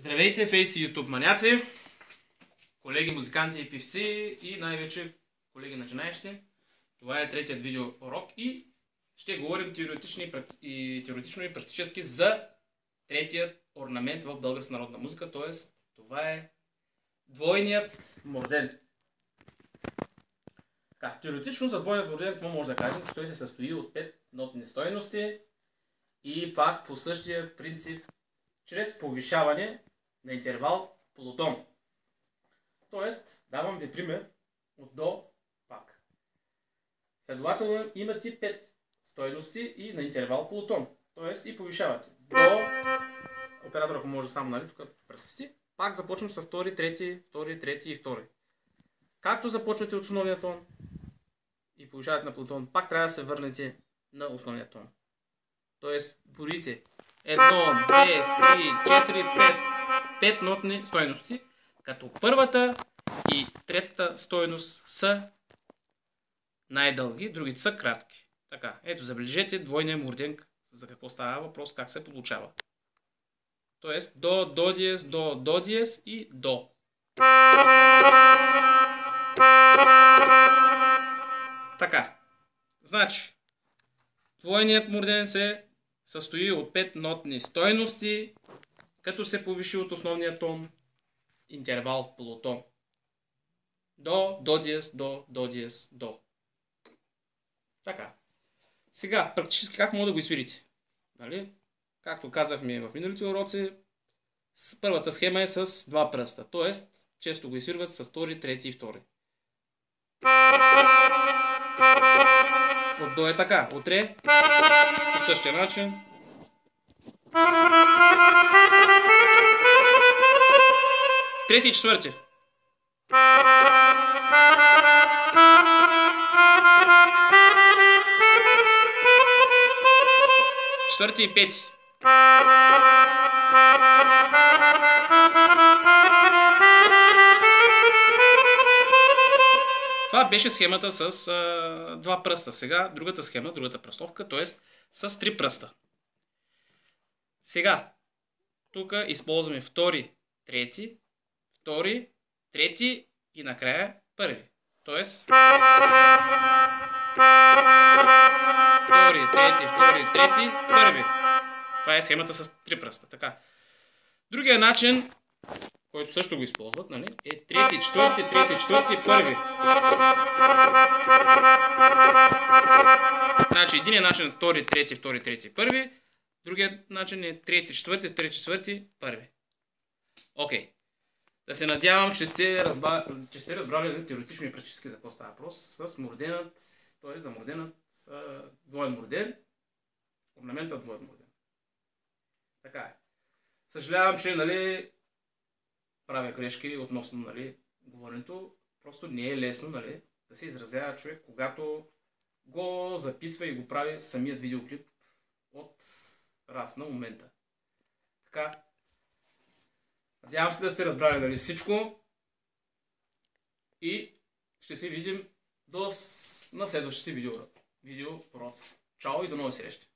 Здравейте, фейс и ютуб маняци, колеги музиканти и певци и най-вече колеги начинаещи. Това е третият видео урок и ще говорим теоретично и, теоретично и практически за третият орнамент в българска народна музика, т.е. това е двойният морден. Така, теоретично за двойният морден какво може да кажем? Че той се състои от 5 нотни стойности и пак по същия принцип чрез повишаване на интервал полутон. Тоест, давам ви пример от до пак. Следователно имате 5 стойности и на интервал полутон. Тоест и повишавате. До, оператор ако може само, нали, тук пръсти. Пак започвам с втори, трети, втори, трети и втори. Както започвате от основния тон и повишавате на полутон, пак трябва да се върнете на основния тон. Тоест, борите Едно, две, три, четири, пет. Пет нотни стойности, като първата и третата стойност са най-дълги, другите са кратки. Така, ето забележете двойния мурден, за какво става въпрос, как се получава. Тоест до, до диез, до, до диез и до. Така, значи, двойният мурден се състои от 5 нотни стойности, като се повиши от основния тон интервал полутон. До, до диез, до, до диез, до. Така. Сега, практически как мога да го изсвирите? Нали? Както казахме в миналите уроци, първата схема е с два пръста. Тоест, често го изсвирват с втори, трети и втори. От до е така. От ре по същия начин. Трети и четвърти. Четвърти и пети. Това беше схемата с а, два пръста. Сега другата схема, другата пръстовка, т.е. с три пръста. Сега, тук използваме втори, трети, втори, трети и накрая първи. Тоест, втори, трети, втори, трети, първи. Това е схемата с три пръста. Така. Другия начин който също го използват, нали? е трети, четвърти, трети, четвърти, първи. Значи един начин е втори, трети, втори, трети, първи. Другият начин е трети, четвърти, трети, четвърти, първи. Окей. Да се надявам, че сте, разбра... че сте разбрали нали, теоретично и практически за какво става въпрос. С морденът, т.е. за морденът двоен морден, орнаментът двоен морден. Така е. Съжалявам, че нали, правя грешки относно нали, говоренето. Просто не е лесно нали, да се изразява човек, когато го записва и го прави самият видеоклип от раз на момента. Така, надявам се да сте разбрали нали, всичко и ще се видим до, на следващите видео, видео. Чао и до нови срещи!